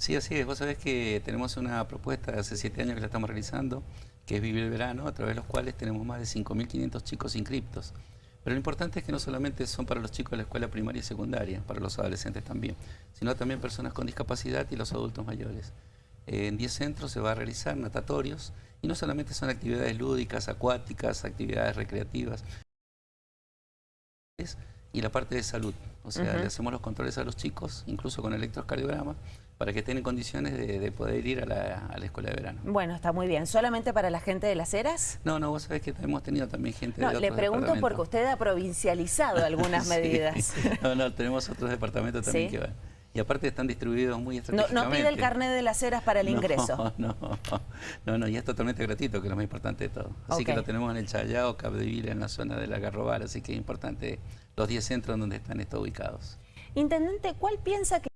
Sí, así es. Vos sabés que tenemos una propuesta de hace siete años que la estamos realizando, que es Vivir el Verano, a través de los cuales tenemos más de 5.500 chicos inscriptos. Pero lo importante es que no solamente son para los chicos de la escuela primaria y secundaria, para los adolescentes también, sino también personas con discapacidad y los adultos mayores. En 10 centros se va a realizar natatorios y no solamente son actividades lúdicas, acuáticas, actividades recreativas, y la parte de salud. O sea, le hacemos los controles a los chicos, incluso con electrocardiograma, para que estén en condiciones de, poder ir a la, escuela de verano. Bueno, está muy bien. ¿Solamente para la gente de las Heras? No, no, vos sabés que hemos tenido también gente de otros le pregunto porque usted ha provincializado algunas medidas. No, no, tenemos otros departamentos también que van. Y aparte están distribuidos muy estratégicamente. No, pide el carnet de las Heras para el ingreso. No, no, no, y es totalmente gratuito, que es lo más importante de todo. Así que lo tenemos en el Chayao, Capdeville, en la zona de la Garrobal, así que es importante los 10 centros donde están estos ubicados. Intendente, ¿cuál piensa que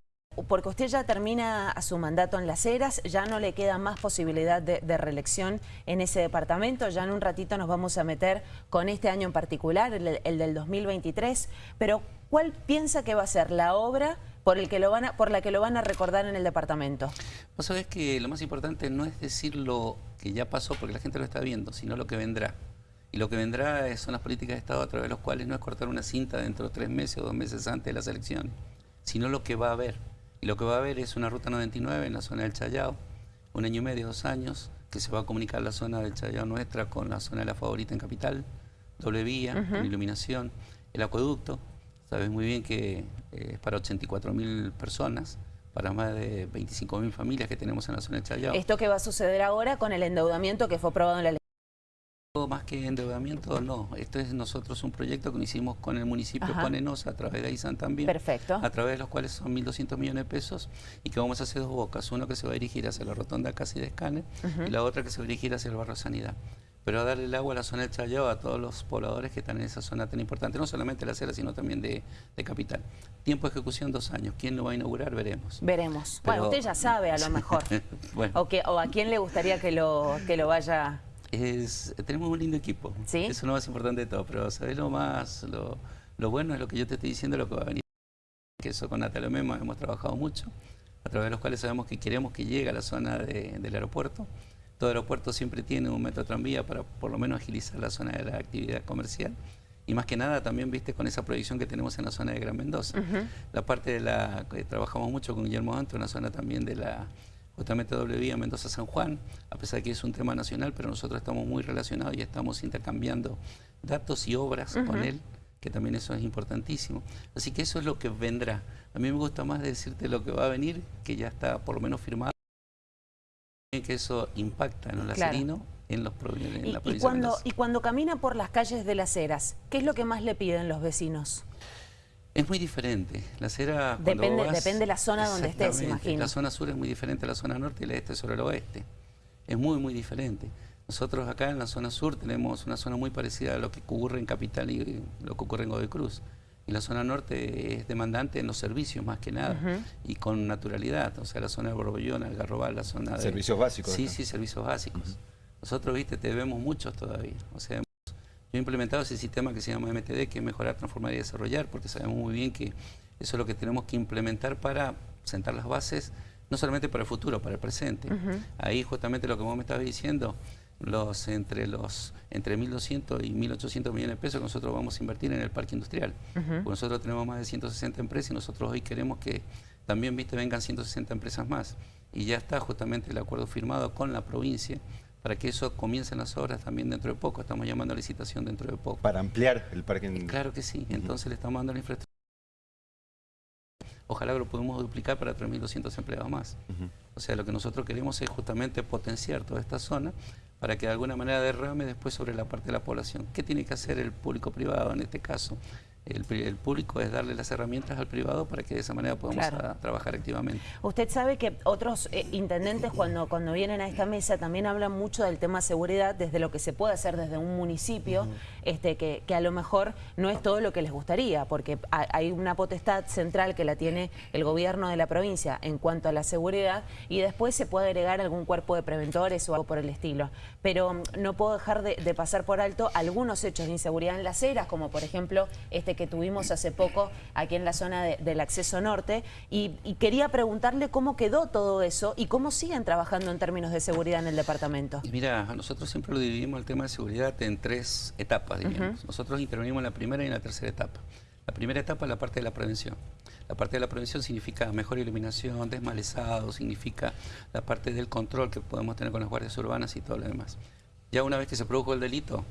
porque usted ya termina su mandato en Las Heras, ya no le queda más posibilidad de, reelección en ese departamento, ya en un ratito nos vamos a meter con este año en particular, el, del 2023, pero ¿cuál piensa que va a ser la obra por, la que lo van a recordar en el departamento? Vos sabés que lo más importante no es decir lo que ya pasó, porque la gente lo está viendo, sino lo que vendrá. Y lo que vendrá son las políticas de Estado a través de los cuales no es cortar una cinta dentro de tres meses o dos meses antes de la selección, sino lo que va a haber. Y lo que va a haber es una ruta 99 en la zona del Chayao, un año y medio, dos años, que se va a comunicar la zona del Chayao nuestra con la zona de la favorita en Capital, doble vía, con iluminación, el acueducto, sabes muy bien que eh, es para 84 mil personas, para más de 25 mil familias que tenemos en la zona del Chayao. ¿Esto qué va a suceder ahora con el endeudamiento que fue aprobado en la ley? Más que endeudamiento, no. Esto es nosotros un proyecto que hicimos con el municipio, con Enosa, a través de AISAN también. Perfecto. A través de los cuales son 1.200 millones de pesos y que vamos a hacer dos bocas. Uno que se va a dirigir hacia la rotonda casi de Escane y la otra que se va a dirigir hacia el barrio Sanidad. Pero a darle el agua a la zona del Chayao a todos los pobladores que están en esa zona tan importante, no solamente de la acera, sino también de, capital. Tiempo de ejecución, dos años. ¿Quién lo va a inaugurar? Veremos. Veremos. Bueno, usted ya sabe a lo mejor. o, que, o a quién le gustaría que lo, que lo vaya tenemos un lindo equipo. ¿Sí? Eso es lo más importante de todo. Pero ¿sabes lo más? Lo, bueno es lo que yo te estoy diciendo, lo que va a venir. Que eso con Natalia Memo hemos trabajado mucho, a través de los cuales sabemos que queremos que llegue a la zona del aeropuerto. Todo aeropuerto siempre tiene un metro tranvía para por lo menos agilizar la zona de la actividad comercial. Y más que nada también, viste, con esa proyección que tenemos en la zona de Gran Mendoza. La parte de la trabajamos mucho con Guillermo Anto, en la zona también de la justamente doble vía Mendoza-San Juan, a pesar de que es un tema nacional, pero nosotros estamos muy relacionados y estamos intercambiando datos y obras con él, que también eso es importantísimo. Así que eso es lo que vendrá. A mí me gusta más decirte lo que va a venir, que ya está por lo menos firmado, que eso impacta en el acerino, en, los, en la provincia y cuando, Y cuando camina por las calles de las Heras, ¿qué es lo que más le piden los vecinos? Es muy diferente. La acera, depende, depende de la zona donde estés, imagino. La zona sur es muy diferente a la zona norte y la este sobre el oeste. Es muy, muy diferente. Nosotros acá en la zona sur tenemos una zona muy parecida a lo que ocurre en Capital y lo que ocurre en Godoy Cruz. Y la zona norte es demandante en los servicios más que nada y con naturalidad. O sea, la zona de Borbollón, Algarrobal, la zona de... Servicios básicos. Sí, sí, servicios básicos. Nosotros, viste, te debemos muchos todavía. O sea, yo he implementado ese sistema que se llama MTD, que es mejorar, transformar y desarrollar, porque sabemos muy bien que eso es lo que tenemos que implementar para sentar las bases, no solamente para el futuro, para el presente. Ahí justamente lo que vos me estabas diciendo, los entre los entre 1.200 y 1.800 millones de pesos que nosotros vamos a invertir en el parque industrial. nosotros tenemos más de 160 empresas y nosotros hoy queremos que también viste vengan 160 empresas más. Y ya está justamente el acuerdo firmado con la provincia para que eso comiencen las obras también dentro de poco. Estamos llamando a licitación dentro de poco. Para ampliar el parque. Claro que sí. Entonces le estamos dando la infraestructura. Ojalá lo podamos duplicar para 3.200 empleados más. O sea, lo que nosotros queremos es justamente potenciar toda esta zona para que de alguna manera derrame después sobre la parte de la población. ¿Qué tiene que hacer el público privado en este caso? El, público es darle las herramientas al privado para que de esa manera podamos trabajar activamente. Usted sabe que otros eh, intendentes cuando, cuando vienen a esta mesa también hablan mucho del tema seguridad desde lo que se puede hacer desde un municipio, este, que, que, a lo mejor no es todo lo que les gustaría, porque hay una potestad central que la tiene el gobierno de la provincia en cuanto a la seguridad y después se puede agregar algún cuerpo de preventores o algo por el estilo. Pero mm, no puedo dejar de, de pasar por alto algunos hechos de inseguridad en las eras, como por ejemplo este que tuvimos hace poco aquí en la zona de- del acceso norte y, y quería preguntarle cómo quedó todo eso y cómo siguen trabajando en términos de seguridad en el departamento. Y mira, nosotros siempre lo dividimos el tema de seguridad en tres etapas, diríamos. Nosotros intervenimos en la primera y en la tercera etapa. La primera etapa es la parte de la prevención. La parte de la prevención significa mejor iluminación, desmalezado, significa la parte del control que podemos tener con las guardias urbanas y todo lo demás. Ya una vez que se produjo el delito,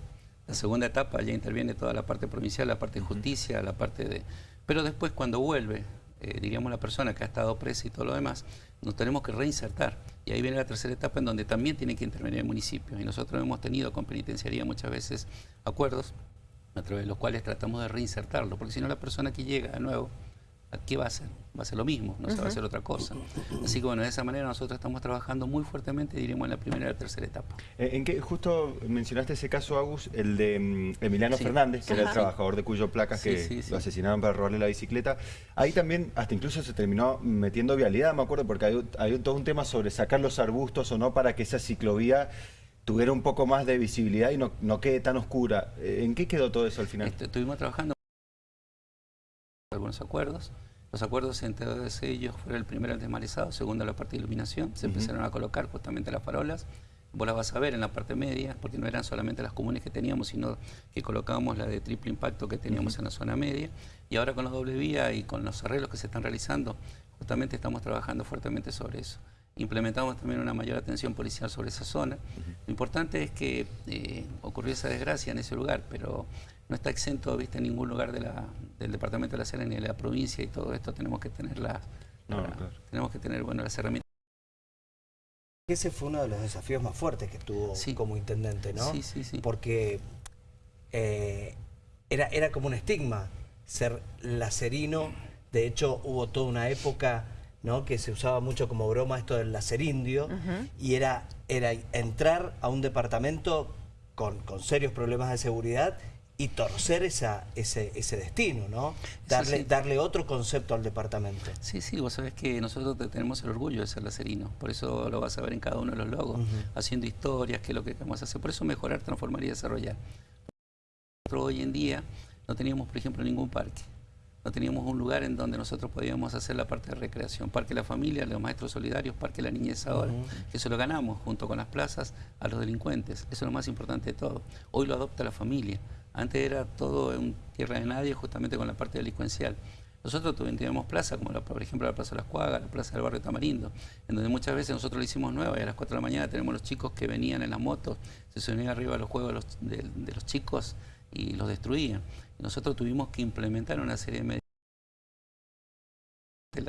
la segunda etapa ya interviene toda la parte provincial, la parte de justicia, la parte de... Pero después cuando vuelve, eh, diríamos la persona que ha estado presa y todo lo demás, nos tenemos que reinsertar. Y ahí viene la tercera etapa en donde también tiene que intervenir el municipio. Y nosotros hemos tenido con penitenciaría muchas veces acuerdos a través de los cuales tratamos de reinsertarlo, porque si no la persona que llega de nuevo, ¿qué va a hacer? Va a ser lo mismo, no se va a hacer otra cosa. Así que bueno, de esa manera nosotros estamos trabajando muy fuertemente, diríamos, en la primera y la tercera etapa. Eh, ¿En qué justo mencionaste ese caso, Agus, el de mm, Emiliano Sí. Fernández, que era el trabajador de Cuyo Placas Sí, que sí, sí. lo asesinaron para robarle la bicicleta? Ahí también, hasta incluso se terminó metiendo vialidad, me acuerdo, porque hay, hay todo un tema sobre sacar los arbustos o no para que esa ciclovía tuviera un poco más de visibilidad y no, no quede tan oscura. Eh, ¿En qué quedó todo eso al final? Este, estuvimos trabajando algunos acuerdos. Los acuerdos entre todos ellos fueron el primero el desmalezado, segundo la parte de iluminación. Se Ujú. empezaron a colocar justamente las farolas. Vos las vas a ver en la parte media, porque no eran solamente las comunes que teníamos, sino que colocábamos la de triple impacto que teníamos en la zona media. Y ahora con la doble vía y con los arreglos que se están realizando, justamente estamos trabajando fuertemente sobre eso. Implementamos también una mayor atención policial sobre esa zona. Lo importante es que eh, ocurrió esa desgracia en ese lugar, pero no está exento, viste, en ningún lugar de la- del departamento de la Serena ni de la provincia y todo esto tenemos que tener las, No, claro. tenemos que tener bueno las herramientas. Ese fue uno de los desafíos más fuertes que tuvo Sí. como intendente, ¿no? Sí, sí, sí. Porque eh, era, era como un estigma ser lacerino. De hecho, hubo toda una época ¿no? que se usaba mucho como broma esto del lacerindio. Y era, era entrar a un departamento con, con serios problemas de seguridad y torcer esa, ese, ese destino, ¿no? Darle, sí. darle otro concepto al departamento. Sí, sí, vos sabés que nosotros te- tenemos el orgullo de ser lacerinos, por eso lo vas a ver en cada uno de los logos, haciendo historias, qué es lo que queremos hacer, por eso mejorar, transformar y desarrollar. Nosotros hoy en día no teníamos, por ejemplo, ningún parque, no teníamos un lugar en donde nosotros podíamos hacer la parte de recreación, Parque de la Familia, los Maestros Solidarios, Parque de la Niñez ahora, que eso lo ganamos junto con las plazas a los delincuentes, eso es lo más importante de todo. Hoy lo adopta la familia, antes era todo en tierra de nadie justamente con la parte delincuencial. Nosotros teníamos plaza, como la- por ejemplo la Plaza de las Cuagas, la Plaza del Barrio Tamarindo, en donde muchas veces nosotros lo hicimos nueva y a las 4 de la mañana tenemos los chicos que venían en las motos, se subían arriba a los juegos de los, chicos y los destruían. Nosotros tuvimos que implementar una serie de medidas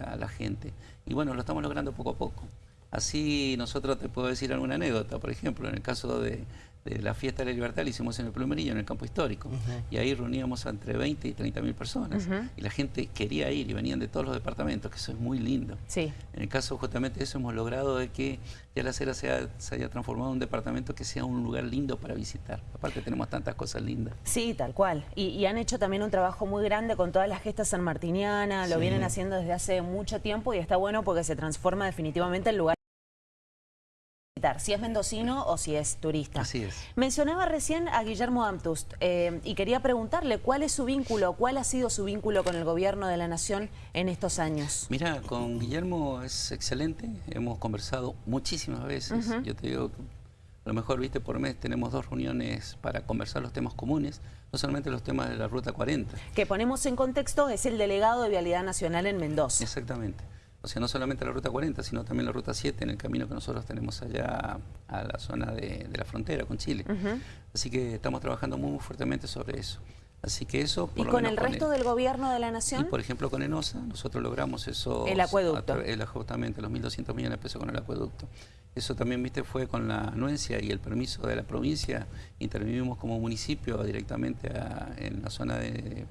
a la gente. Y bueno, lo estamos logrando poco a poco. Así nosotros te puedo decir alguna anécdota, por ejemplo, en el caso de, de la fiesta de la libertad la hicimos en el Plumerillo, en el campo histórico, y ahí reuníamos entre 20 y 30 mil personas, y la gente quería ir y venían de todos los departamentos, que eso es muy lindo. Sí. En el caso justamente de eso hemos logrado de que ya la Cera sea- se haya transformado en un departamento que sea un lugar lindo para visitar. Aparte tenemos tantas cosas lindas. Sí, tal cual. Y, y han hecho también un trabajo muy grande con todas las gestas sanmartinianas, lo vienen haciendo desde hace mucho tiempo y está bueno porque se transforma definitivamente el lugar si es mendocino o si es turista. Así es. Mencionaba recién a Guillermo Amtust eh, y quería preguntarle cuál es su vínculo, cuál ha sido su vínculo con el gobierno de la Nación en estos años. Mira, con Guillermo es excelente, hemos conversado muchísimas veces. Yo te digo, a lo mejor, viste, por mes tenemos dos reuniones para conversar los temas comunes, no solamente los temas de la Ruta 40. Que ponemos en contexto, es el delegado de Vialidad Nacional en Mendoza. Exactamente. O sea, no solamente la Ruta 40, sino también la Ruta 7 en el camino que nosotros tenemos allá a la zona de, de la frontera con Chile. Así que estamos trabajando muy fuertemente sobre eso. Así que eso... ¿Y lo con menos el resto él. del gobierno de la Y Nación? por ejemplo con ENOSA nosotros logramos eso. El acueducto. justamente los 1.200 millones de pesos con el acueducto. Eso también, viste, fue con la anuencia y el permiso de la provincia. Intervinimos como municipio directamente a- en la zona de,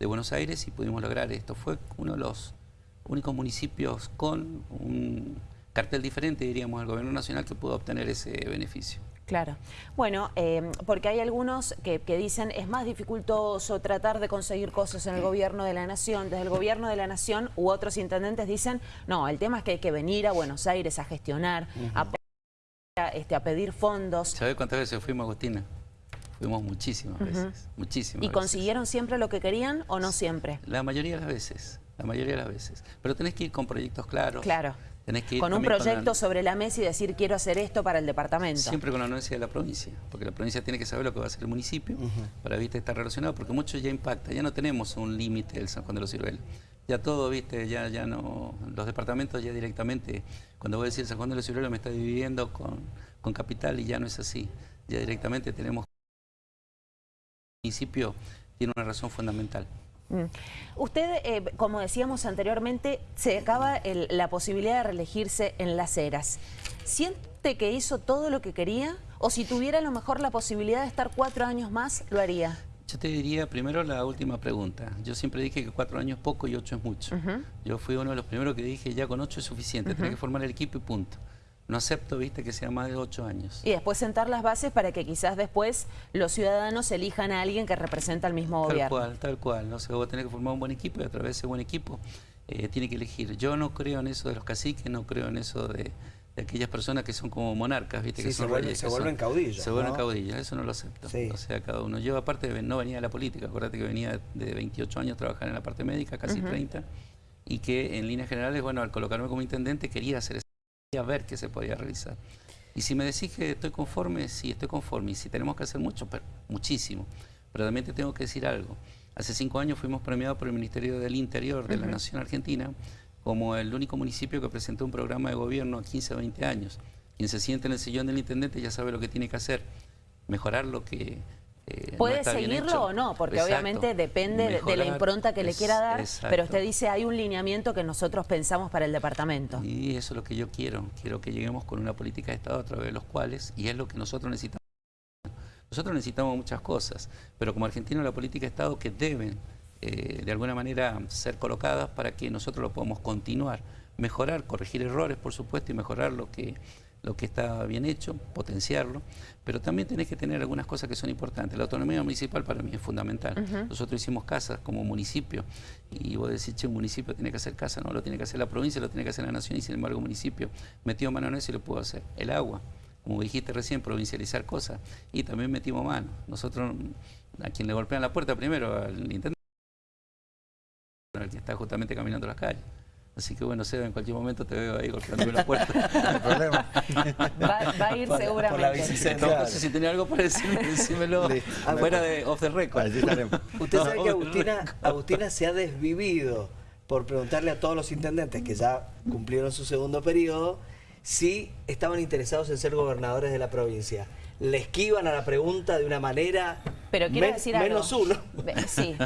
de Buenos Aires y pudimos lograr esto. Fue uno de los únicos municipios con un cartel diferente, diríamos, del gobierno nacional que pudo obtener ese beneficio. Claro. Bueno, eh, porque hay algunos que, que dicen es más dificultoso tratar de conseguir cosas en el gobierno de la nación. Desde el gobierno de la nación u otros intendentes dicen, no, el tema es que hay que venir a Buenos Aires a gestionar, a, este, a pedir fondos. ¿Sabes cuántas veces fuimos, Agustina? Fuimos muchísimas veces, muchísimas ¿Y veces. consiguieron siempre lo que querían o no siempre? La mayoría de las veces, la mayoría de las veces. Pero tenés que ir con proyectos claros. Claro. Tenés que ir Con un proyecto la- sobre la mesa y decir quiero hacer esto para el departamento. Siempre con la anuencia de la provincia, porque la provincia tiene que saber lo que va a hacer el municipio para viste estar relacionado, porque mucho ya impacta, ya no tenemos un límite del San Juan de los Ciruelos. Ya todo, viste, ya, ya no, los departamentos ya directamente, cuando voy a decir San Juan de los Ciruelos me está dividiendo con, con capital y ya no es así. Ya directamente tenemos el municipio tiene una razón fundamental. Mm. Usted, eh, como decíamos anteriormente, se acaba el- la posibilidad de reelegirse en Las Heras. ¿Siente que hizo todo lo que quería? ¿O si tuviera a lo mejor la posibilidad de estar cuatro años más, lo haría? Yo te diría primero la última pregunta. Yo siempre dije que cuatro años es poco y ocho es mucho. Yo fui uno de los primeros que dije ya con ocho es suficiente, tenés que formar el equipo y punto. No acepto, viste, que sea más de ocho años. Y después sentar las bases para que quizás después los ciudadanos elijan a alguien que representa al mismo Tal gobierno. cual, tal cual. No sé, vos tenés que formar un buen equipo y a través de ese buen equipo eh, tiene que elegir. Yo no creo en eso de los caciques, no creo en eso de, de aquellas personas que son como monarcas, viste, Sí, que se son vuelven- reyes, se vuelven caudillos, Se vuelven ¿no? caudillos, eso no lo acepto. Sí. O sea, cada uno. Yo aparte no venía de la política, acuérdate que venía de 28 años a trabajar en la parte médica, casi 30, y que en líneas generales, bueno, al colocarme como intendente quería hacer quería ver qué se podía realizar. Y si me decís que estoy conforme, sí, estoy conforme. Y si tenemos que hacer mucho, pero muchísimo. Pero también te tengo que decir algo. Hace cinco años fuimos premiados por el Ministerio del Interior de la Nación Argentina como el único municipio que presentó un programa de gobierno a 15 o 20 años. Quien se siente en el sillón del intendente ya sabe lo que tiene que hacer. Mejorar lo que... eh, ¿Puede seguirlo o no? Porque Exacto. obviamente depende de- de la impronta que le es- quiera dar, exacto. pero usted dice hay un lineamiento que nosotros pensamos para el departamento. Y eso es lo que yo quiero. Quiero que lleguemos con una política de Estado a través de los cuales, y es lo que nosotros necesitamos. Nosotros necesitamos muchas cosas, pero como argentinos la política de Estado que deben eh, de alguna manera ser colocadas para que nosotros lo podamos continuar, mejorar, corregir errores por supuesto y mejorar lo que, lo que está bien hecho, potenciarlo, pero también tenés que tener algunas cosas que son importantes. La autonomía municipal para mí es fundamental. Nosotros hicimos casas como municipio y vos decís, che, un municipio tiene que hacer casa, no, lo tiene que hacer la provincia, lo tiene que hacer la nación y sin embargo un municipio metió mano en eso y lo pudo hacer. El agua, como dijiste recién, provincializar cosas y también metimos mano. Nosotros, a quien le golpean la puerta primero, al intendente, al que está justamente caminando las calles. Así que bueno, Seba, en cualquier momento te veo ahí golpeándome la puerta. No hay problema. Va, va a ir Por la- por la seguramente. bicicleta. Entonces, si tenía algo para decirme, decímelo Listo. fuera de off the record. Allí estaremos. Usted sabe que Agustina, Agustina se ha desvivido por preguntarle a todos los intendentes que ya cumplieron su segundo periodo si estaban interesados en ser gobernadores de la provincia. Le esquivan a la pregunta de una manera Pero quiero men- decir algo. menos uno. Sí,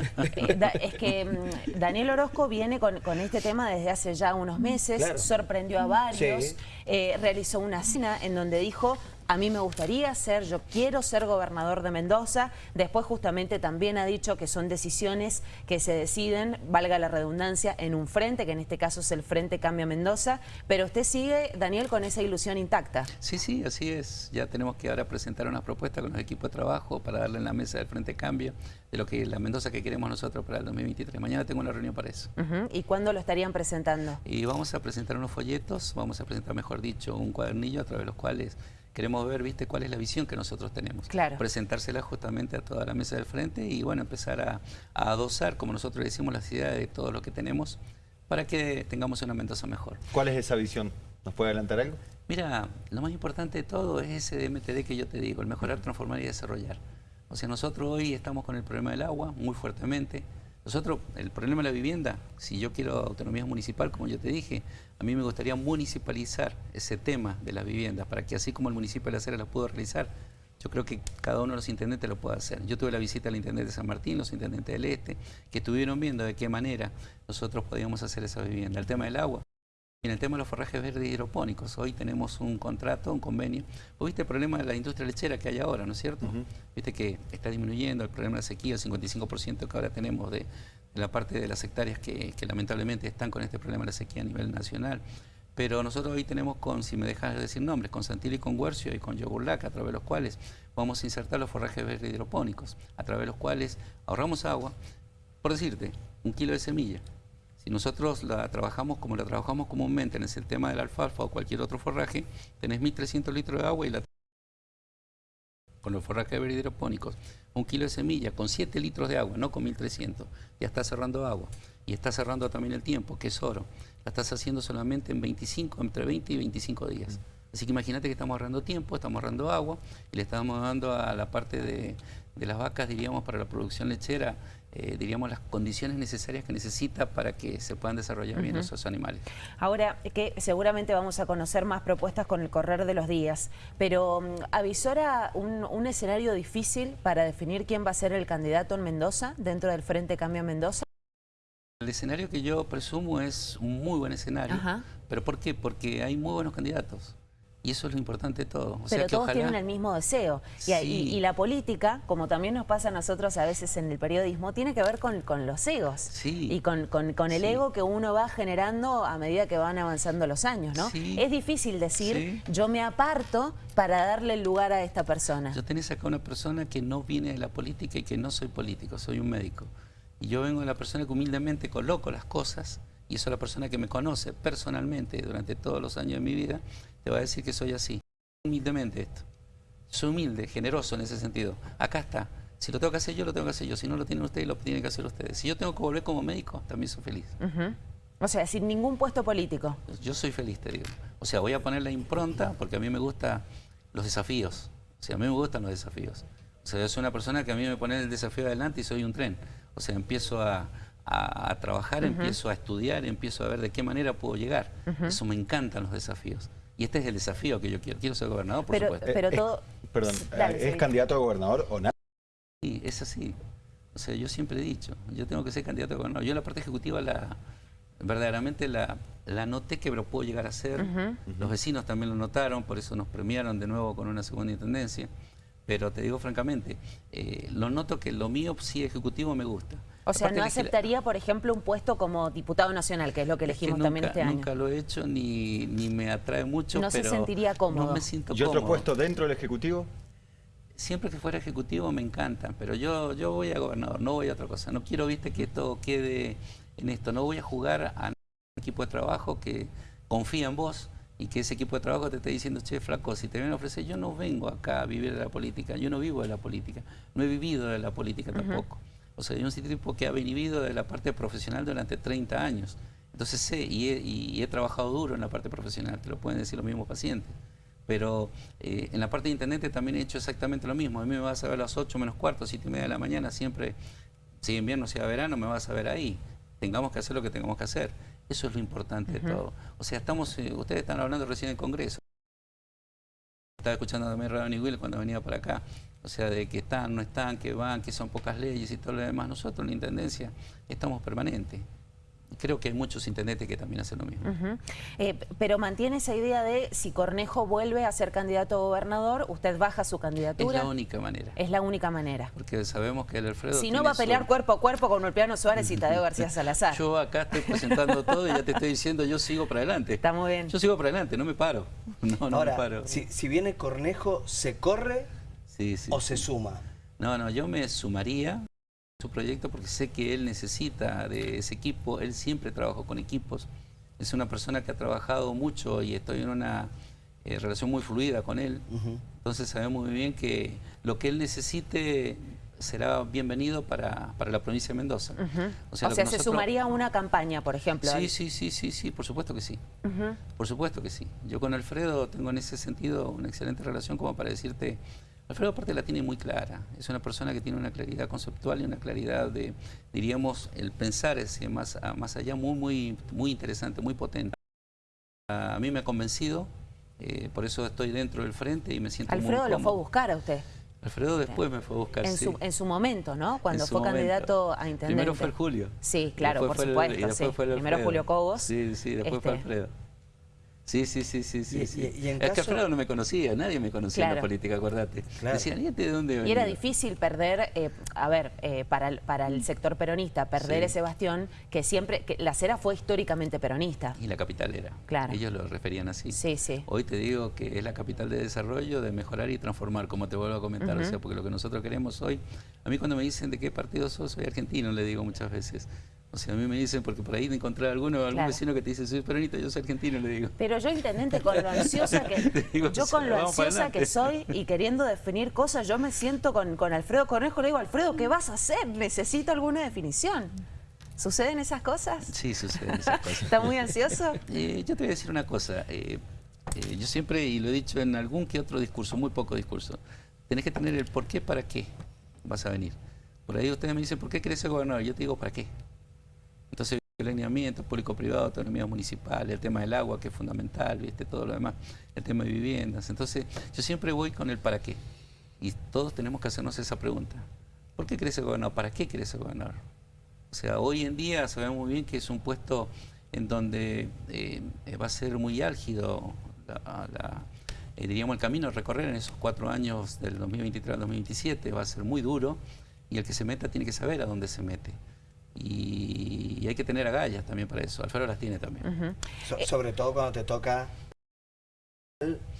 es que mm, Daniel Orozco viene con, con este tema desde hace ya unos meses, Claro. sorprendió a varios, Sí. eh, realizó una cena en donde dijo, a mí me gustaría ser, yo quiero ser gobernador de Mendoza, después justamente también ha dicho que son decisiones que se deciden, valga la redundancia, en un frente, que en este caso es el Frente Cambia Mendoza, pero usted sigue, Daniel, con esa ilusión intacta. Sí, sí, así es. Ya tenemos que ahora presentar una propuesta con los equipos de trabajo para darle en la mesa del Frente Cambio de lo que la Mendoza que queremos nosotros para el 2023. Mañana tengo una reunión para eso. ¿Y cuándo lo estarían presentando? Y vamos a presentar unos folletos, vamos a presentar, mejor dicho, un cuadernillo a través de los cuales queremos ver, viste, cuál es la visión que nosotros tenemos. Claro. Presentársela justamente a toda la mesa del frente y, bueno, empezar a, a adosar, como nosotros decimos, las ideas de todo lo que tenemos para que tengamos una Mendoza mejor. ¿Cuál es esa visión? ¿Nos puede adelantar algo? Mira, lo más importante de todo es ese DMTD que yo te digo, el mejorar, transformar y desarrollar. O sea, nosotros hoy estamos con el problema del agua muy fuertemente. Nosotros, el problema de la vivienda, si yo quiero autonomía municipal, como yo te dije, a mí me gustaría municipalizar ese tema de las viviendas para que así como el municipio de La Cera lo pudo realizar, yo creo que cada uno de los intendentes lo puede hacer. Yo tuve la visita al intendente de San Martín, los intendentes del Este, que estuvieron viendo de qué manera nosotros podíamos hacer esa vivienda. El tema del agua. En el tema de los forrajes verdes hidropónicos, hoy tenemos un contrato, un convenio. ¿Vos viste el problema de la industria lechera que hay ahora, no es cierto? Viste que está disminuyendo el problema de la sequía, el 55% que ahora tenemos de, de la parte de las hectáreas que, que lamentablemente están con este problema de la sequía a nivel nacional. Pero nosotros hoy tenemos con, si me dejas decir nombres, con Santilli, con Guercio y con Yogurlac, a través de los cuales vamos a insertar los forrajes verdes hidropónicos, a través de los cuales ahorramos agua. Por decirte, un kilo de semilla. Si nosotros la trabajamos como la trabajamos comúnmente en el tema del alfalfa o cualquier otro forraje, tenés 1.300 litros de agua y la con los forrajes hidropónicos, un kilo de semilla con 7 litros de agua, no con 1300, ya está cerrando agua y está cerrando también el tiempo, que es oro. La estás haciendo solamente en 25, entre 20 y 25 días. Así que imagínate que estamos ahorrando tiempo, estamos ahorrando agua y le estamos dando a la parte de, las vacas, diríamos, para la producción lechera, eh, diríamos, las condiciones necesarias que necesita para que se puedan desarrollar bien esos animales. Ahora, que seguramente vamos a conocer más propuestas con el correr de los días, pero mm, ¿avisora un, un escenario difícil para definir quién va a ser el candidato en Mendoza, dentro del Frente Cambio Mendoza? El escenario que yo presumo es un muy buen escenario. ¿Pero por qué? Porque hay muy buenos candidatos. Y eso es lo importante de todo. Pero todos tienen el mismo deseo. Y, la política, como también nos pasa a nosotros a veces en el periodismo, tiene que ver con, los egos. Y con, el ego que uno va generando a medida que van avanzando los años, ¿no? Es difícil decir, yo me aparto para darle el lugar a esta persona. Yo tenés acá una persona que no viene de la política y que no soy político, soy un médico. Y yo vengo de la persona que humildemente coloco las cosas y eso la persona que me conoce personalmente durante todos los años de mi vida, te va a decir que soy así. Humildemente esto. Soy humilde, generoso en ese sentido. Acá está. Si lo tengo que hacer yo, lo tengo que hacer yo. Si no lo tienen ustedes, lo tienen que hacer ustedes. Si yo tengo que volver como médico, también soy feliz. O sea, sin ningún puesto político. Yo soy feliz, te digo. O sea, voy a poner la impronta porque a mí me gustan los desafíos. O sea, a mí me gustan los desafíos. O sea, yo soy una persona que a mí me pone el desafío adelante y soy un tren. O sea, empiezo a, a, trabajar, empiezo a estudiar, empiezo a ver de qué manera puedo llegar. Eso me encantan los desafíos. Y este es el desafío que yo quiero. Quiero ser gobernador, por supuesto. Pero todo... perdón, ¿es candidato a gobernador o nada? Sí, es así. O sea, yo siempre he dicho, yo tengo que ser candidato a gobernador. Yo la parte ejecutiva la verdaderamente la, la noté que lo puedo llegar a ser. Los vecinos también lo notaron, por eso nos premiaron de nuevo con una segunda intendencia. Pero te digo francamente, eh, lo noto que lo mío sí ejecutivo me gusta. O sea, ¿no aceptaría, por ejemplo, un puesto como diputado nacional, que es lo que elegimos también este año? Nunca lo he hecho, ni, ni me atrae mucho, No se sentiría cómodo. No me siento ¿Y otro puesto dentro del Ejecutivo? Siempre que fuera Ejecutivo me encanta, pero yo, yo voy a gobernador, no voy a otra cosa. No quiero, viste, que todo quede en esto. No voy a jugar a un equipo de trabajo que confía en vos y que ese equipo de trabajo te esté diciendo, che, flaco, si te vienen a ofrecer, yo no vengo acá a vivir de la política, yo no vivo de la política, no he vivido de la política tampoco. O sea, yo soy un tipo que ha vivido de la parte profesional durante 30 años. Entonces sé y he, trabajado duro en la parte profesional, te lo pueden decir los mismos pacientes. Pero eh, en la parte de internet también he hecho exactamente lo mismo. A mí me vas a ver a las 8 menos cuarto, 7 y media de la mañana, siempre, si invierno, sea verano, me vas a ver ahí. Tengamos que hacer lo que tengamos que hacer. Eso es lo importante de todo. O sea, estamos, eh, ustedes están hablando recién en el Congreso. Estaba escuchando también Radio Will cuando venía para acá. O sea, de que están, no están, que van, que son pocas leyes y todo lo demás. Nosotros en la Intendencia estamos permanentes creo que hay muchos intendentes que también hacen lo mismo. Eh, pero mantiene esa idea de si Cornejo vuelve a ser candidato a gobernador, usted baja su candidatura. Es la única manera. Es la única manera. Porque sabemos que el Alfredo... Si no va a pelear cuerpo a cuerpo con Ulpiano Suárez y Tadeo García Salazar. Yo acá estoy presentando todo y ya te estoy diciendo yo sigo para adelante. Está muy bien. Yo sigo para adelante, no me paro. No, no me paro. Si, si viene Cornejo, ¿se corre o se suma? No, no, yo me sumaría su proyecto porque sé que él necesita de ese equipo, él siempre trabajó con equipos, es una persona que ha trabajado mucho y estoy en una eh, relación muy fluida con él, entonces sabemos muy bien que lo que él necesite será bienvenido para, para la provincia de Mendoza. O sea, se sumaría a una campaña, por ejemplo. Sí, sí, sí, sí, sí, por supuesto que sí. Por supuesto que sí. Yo con Alfredo tengo en ese sentido una excelente relación como para decirte Alfredo aparte la tiene muy clara, es una persona que tiene una claridad conceptual y una claridad de, diríamos, el pensar ese más, más allá muy, muy, muy interesante, muy potente. A mí me ha convencido, eh, por eso estoy dentro del frente y me siento Alfredo lo fue a buscar a usted. Alfredo después me fue a buscar, en, su, en su momento, ¿no? Cuando fue candidato a intendente. Primero fue el Julio. Sí, claro, por supuesto. sí. Primero Julio Cobos. Sí, sí, después fue este, Alfredo. Sí, sí, sí, sí, sí. es que Alfredo no me conocía, nadie me conocía en la política, acuérdate. Decían, ¿y este de dónde venía? Y era difícil perder, eh, a ver, eh, para, el, para el sector peronista, perder ese bastión que siempre, que la Cera fue históricamente peronista. Y la capital era. Claro. Ellos lo referían así. Sí, sí. Hoy te digo que es la capital de desarrollo, de mejorar y transformar, como te vuelvo a comentar. O sea, porque lo que nosotros queremos hoy, a mí cuando me dicen de qué partido soy, soy argentino, le digo muchas veces O sea, a mí me dicen, porque por ahí de encontrar alguno, algún Claro. vecino que te dice, soy peronista, yo soy argentino, le digo. Pero yo, intendente, con lo ansiosa que, digo, yo con lo ansiosa que soy y queriendo definir cosas, yo me siento con, con Alfredo Cornejo, le digo, Alfredo, ¿qué vas a hacer? Necesito alguna definición. ¿Suceden esas cosas? Sí, suceden esas cosas. ¿Está muy ansioso? Eh, yo te voy a decir una cosa. eh, eh, yo siempre, y lo he dicho en algún que otro discurso, muy poco discurso, tenés que tener el por qué, para qué vas a venir. Por ahí ustedes me dicen, ¿por qué querés ser gobernador? Yo te digo, ¿para qué? Entonces, el lineamiento público-privado, autonomía municipal, el tema del agua, que es fundamental, ¿viste? todo lo demás, el tema de viviendas. Entonces, yo siempre voy con el para qué. Y todos tenemos que hacernos esa pregunta. ¿Por qué querés ser gobernador? ¿Para qué querés ser gobernador? O sea, hoy en día sabemos muy bien que es un puesto en donde eh, va a ser muy álgido, eh, diríamos, el camino a recorrer en esos cuatro años del 2023 al 2027, va a ser muy duro y el que se meta tiene que saber a dónde se mete. Y, y hay que tener agallas también para eso. Alfredo las tiene también. So- sobre todo cuando te toca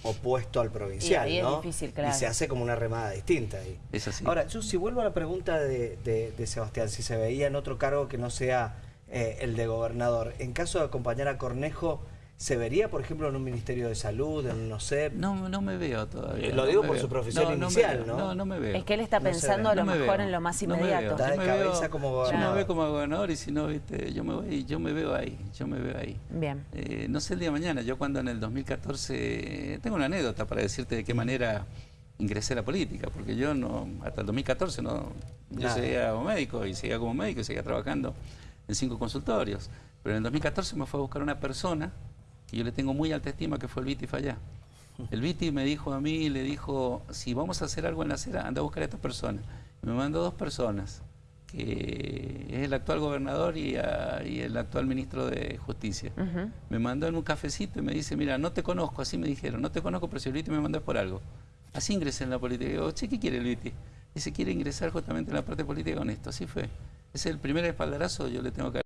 opuesto al provincial, Y ahí es ¿no? difícil, claro. Y se hace como una remada distinta ahí. Es así. Ahora, yo si vuelvo a la pregunta de, de- de Sebastián, si se veía en otro cargo que no sea eh, el de gobernador, en caso de acompañar a Cornejo, ¿se vería, por ejemplo, en un Ministerio de Salud, en un OSEP? no, no me veo todavía. Eh, lo no digo por veo. su profesión me inicial, ¿no? No, no me veo. Es que él está No pensando a lo No me mejor veo, en lo más no me inmediato. veo. Está de cabeza veo- como Yo me gobernador. veo como gobernador y si no, viste, yo me voy, yo me veo ahí, yo me veo ahí. Bien. Eh, no sé el día de mañana, yo cuando en el 2014, tengo una anécdota para decirte de qué manera ingresé a la política, porque yo no, hasta el 2014 no, yo Nada. seguía como médico y seguía como médico y seguía trabajando en cinco consultorios. Pero en el 2014 me fue a buscar una persona que yo le tengo muy alta estima, que fue el Viti Fallá. El Viti me dijo a mí, le dijo, si vamos a hacer algo en la acera, anda a buscar a esta persona. Y me mandó dos personas, que es el actual gobernador y, a- y el actual ministro de Justicia. Me mandó en un cafecito y me dice, mira, no te conozco, así me dijeron, no te conozco, pero si el Viti me mandó es por algo. Así ingresé en la política. Y digo, che, ¿qué quiere el Viti? Dice, quiere ingresar justamente en la parte política con esto. Así fue. Es el primer espaldarazo, yo le tengo que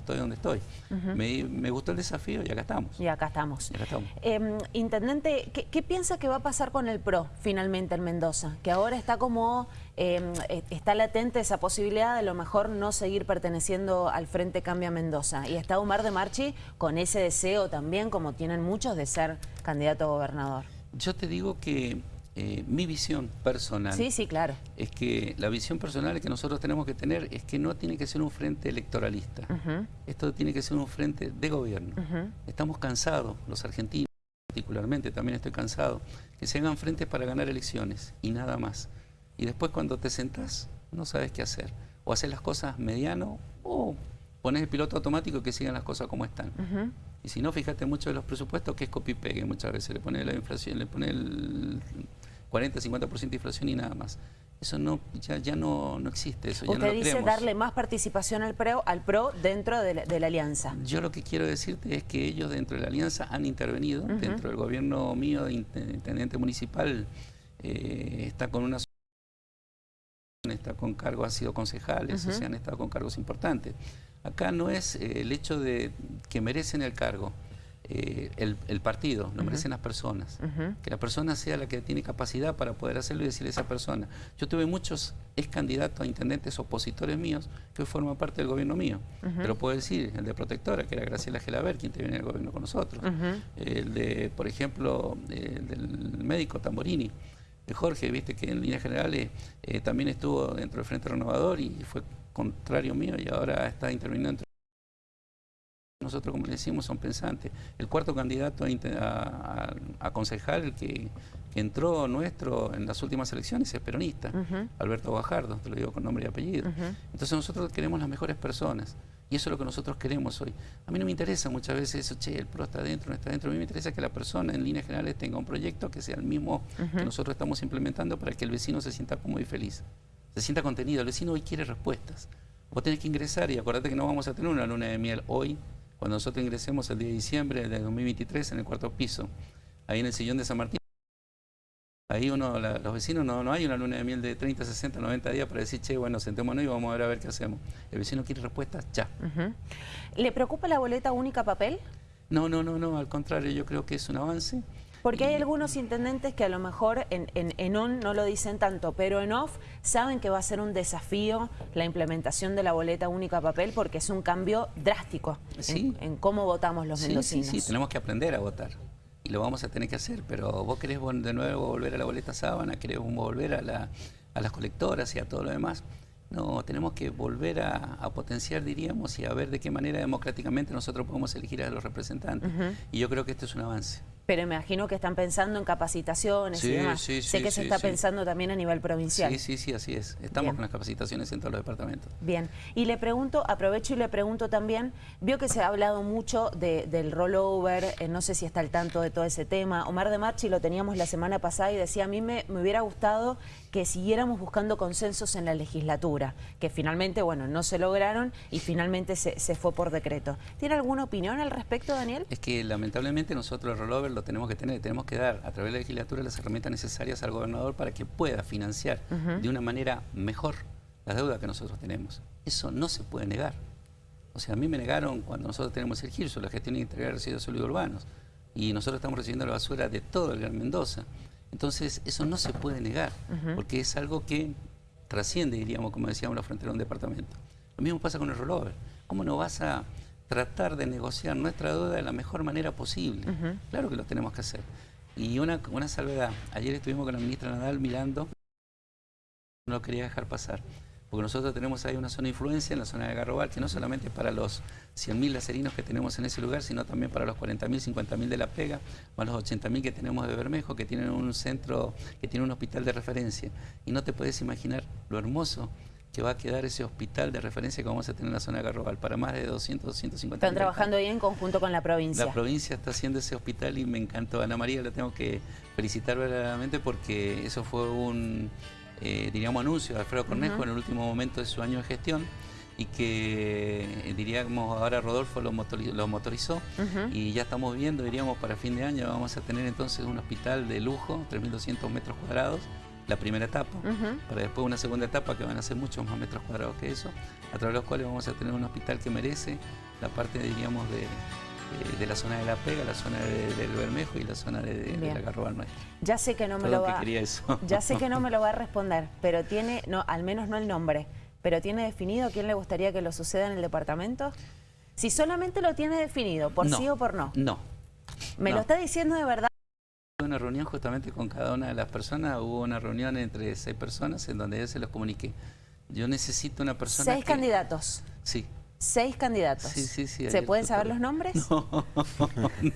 estoy, donde estoy. Me, me gustó el desafío y acá estamos. Y acá estamos. Y acá estamos. Eh, intendente, ¿qué, qué piensa que va a pasar con el PRO finalmente en Mendoza? Que ahora está como, eh, eh, está latente esa posibilidad de a lo mejor no seguir perteneciendo al Frente Cambia Mendoza. Y está Omar de Marchi con ese deseo también, como tienen muchos, de ser candidato a gobernador. Yo te digo que eh, mi visión personal Sí, sí, claro. es que la visión personal que nosotros tenemos que tener es que no tiene que ser un frente electoralista. Esto tiene que ser un frente de gobierno. Estamos cansados, los argentinos particularmente, también estoy cansado, que se hagan frentes para ganar elecciones y nada más. Y después cuando te sentás no sabes qué hacer. O haces las cosas mediano o pones el piloto automático y que sigan las cosas como están. Y si no, fíjate mucho de los presupuestos que es copy-pegue muchas veces. Le pone la inflación, le pone el 40-50% de inflación y nada más. Eso no, ya, ya no, no existe, eso ya no Usted lo dice darle más participación al PRO, al PRO dentro de la, de la alianza. Yo lo que quiero decirte es que ellos dentro de la alianza han intervenido, dentro del gobierno mío de int- intendente municipal, eh, está con una está con cargos, ha sido concejales, o sea, han estado con cargos importantes. Acá no es eh, el hecho de que merecen el cargo, eh, el, el partido, lo merecen las personas. Que la persona sea la que tiene capacidad para poder hacerlo y decirle a esa persona. Yo tuve muchos ex candidatos a intendentes opositores míos que hoy forman parte del gobierno mío. Lo puedo decir, el de Protectora, que era Graciela Gelaber, quien te viene en el gobierno con nosotros. El de, por ejemplo, el del médico Tamborini, de Jorge, viste que en líneas generales eh, también estuvo dentro del Frente Renovador y fue contrario mío y ahora está interviniendo entre nosotros, como le decimos, son pensantes. El cuarto candidato a, a- a- concejal que, que entró nuestro en las últimas elecciones es peronista, Ujú. Alberto Bajardo, te lo digo con nombre y apellido. Ujú. Entonces nosotros queremos las mejores personas y eso es lo que nosotros queremos hoy. A mí no me interesa muchas veces eso, che, el PRO está dentro, no está dentro. A mí me interesa que la persona en líneas generales tenga un proyecto que sea el mismo que Ujú. nosotros estamos implementando para que el vecino se sienta cómodo y feliz. Se sienta contenido. El vecino hoy quiere respuestas. Vos tenés que ingresar y acordate que no vamos a tener una luna de miel hoy, cuando nosotros ingresemos el día de diciembre de 2023 en el cuarto piso, ahí en el sillón de San Martín. Ahí uno, la- los vecinos, no, no hay una luna de miel de 30, 60, 90 días para decir, che, bueno, sentémonos y vamos a ver a ver qué hacemos. El vecino quiere respuestas ya. ¿Le preocupa la boleta única papel? No, no, no, no, al contrario, yo creo que es un avance. Porque hay algunos intendentes que a lo mejor en, en, en, on no lo dicen tanto, pero en off saben que va a ser un desafío la implementación de la boleta única a papel porque es un cambio drástico sí. en, en, cómo votamos los sí, mendocinos. Sí, sí, tenemos que aprender a votar y lo vamos a tener que hacer, pero vos querés de nuevo volver a la boleta sábana, querés volver a, la, a las colectoras y a todo lo demás. No, tenemos que volver a, a, potenciar, diríamos, y a ver de qué manera democráticamente nosotros podemos elegir a los representantes. Uh -huh. Y yo creo que esto es un avance. Pero me imagino que están pensando en capacitaciones sí, y demás. Sí, sé sí, que se está pensando también a nivel provincial. Sí, sí, sí, así es. Estamos Bien. con las capacitaciones en todos los departamentos. Bien. Y le pregunto, aprovecho y le pregunto también, vio que se ha hablado mucho de, del rollover, eh, no sé si está al tanto de todo ese tema. Omar de Marchi lo teníamos la semana pasada y decía, a mí me, me hubiera gustado que siguiéramos buscando consensos en la legislatura, que finalmente, bueno, no se lograron y finalmente se, se fue por decreto. ¿Tiene alguna opinión al respecto, Daniel? Es que lamentablemente nosotros el rollover lo tenemos que tener, tenemos que dar a través de la legislatura las herramientas necesarias al gobernador para que pueda financiar uh -huh. de una manera mejor las deudas que nosotros tenemos. Eso no se puede negar. O sea, a mí me negaron cuando nosotros tenemos el GIRSO, la gestión integral de residuos sólidos urbanos, y nosotros estamos recibiendo la basura de todo el Gran Mendoza. Entonces, eso no se puede negar, uh -huh. porque es algo que trasciende, diríamos, como decíamos, la frontera de un departamento. Lo mismo pasa con el rollover. ¿Cómo no vas a tratar de negociar nuestra deuda de la mejor manera posible? Uh -huh. Claro que lo tenemos que hacer. Y una, una salvedad, ayer estuvimos con la ministra Nadal mirando, no lo quería dejar pasar, porque nosotros tenemos ahí una zona de influencia en la zona de Garrobal, que no solamente para los 100.000 lacerinos que tenemos en ese lugar, sino también para los 40.000, 50.000 de La Pega, más los 80.000 que tenemos de Bermejo, que tienen un centro, que tiene un hospital de referencia. Y no te puedes imaginar lo hermoso que va a quedar ese hospital de referencia que vamos a tener en la zona de Garrobal para más de 200, 250 Están trabajando ahí en conjunto con la provincia. La provincia está haciendo ese hospital y me encantó. Ana María la tengo que felicitar verdaderamente porque eso fue un, eh, diríamos, anuncio de Alfredo Cornejo uh -huh. en el último momento de su año de gestión y que eh, diríamos ahora Rodolfo lo, motorizó, lo motorizó uh -huh. y ya estamos viendo, diríamos, para fin de año vamos a tener entonces un hospital de lujo, 3.200 metros cuadrados, la primera etapa, uh -huh. para después una segunda etapa que van a ser muchos más metros cuadrados que eso, a través de los cuales vamos a tener un hospital que merece la parte, diríamos, de, de, de la zona de La Pega, la zona de, del Bermejo y la zona de, de la Garrobal Nuestra. Ya sé que no me Perdón lo va que. Ya sé que no me lo va a responder, pero tiene, no, al menos no el nombre, pero tiene definido quién le gustaría que lo suceda en el departamento. Si solamente lo tiene definido, por no, sí o por no. No. ¿Me no. lo está diciendo de verdad? una reunión justamente con cada una de las personas, hubo una reunión entre seis personas en donde yo se los comuniqué. Yo necesito una persona Seis que... candidatos. Sí. Seis candidatos. Sí, sí, sí. ¿Se pueden saber los nombres? No,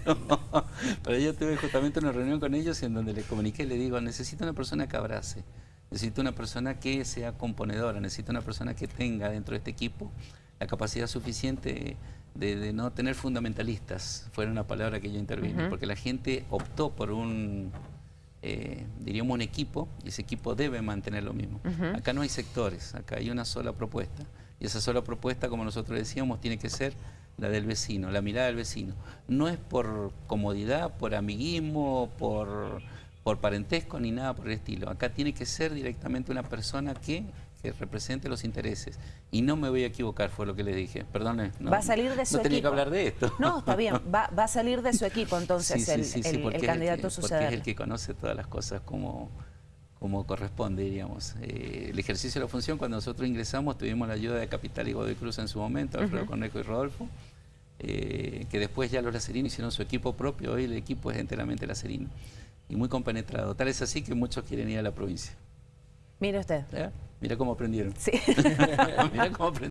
no. Pero yo tuve justamente una reunión con ellos en donde les comuniqué, le digo, necesito una persona que abrace, necesito una persona que sea componedora, necesito una persona que tenga dentro de este equipo la capacidad suficiente de, de no tener fundamentalistas, fue una palabra que yo intervine, uh -huh. porque la gente optó por un, eh, diríamos un equipo, y ese equipo debe mantener lo mismo. Uh -huh. Acá no hay sectores, acá hay una sola propuesta, y esa sola propuesta, como nosotros decíamos, tiene que ser la del vecino, la mirada del vecino. No es por comodidad, por amiguismo, por, por parentesco, ni nada por el estilo. Acá tiene que ser directamente una persona que que represente los intereses. Y no me voy a equivocar, fue lo que le dije. Perdone. No, va a salir de su no tenía equipo. que hablar de esto. No, está bien. Va, va a salir de su equipo entonces sí, el, sí, sí, el, el candidato. Porque es el que conoce todas las cosas como, como corresponde, diríamos. Eh, el ejercicio de la función, cuando nosotros ingresamos, tuvimos la ayuda de Capital y Godoy Cruz en su momento, Alfredo uh -huh. Cornejo y Rodolfo, eh, que después ya los lacerinos hicieron su equipo propio, hoy el equipo es enteramente lacerino. Y muy compenetrado. Tal es así que muchos quieren ir a la provincia. Mire usted. ¿Eh? Mira cómo aprendieron. Sí. Mira cómo aprendieron.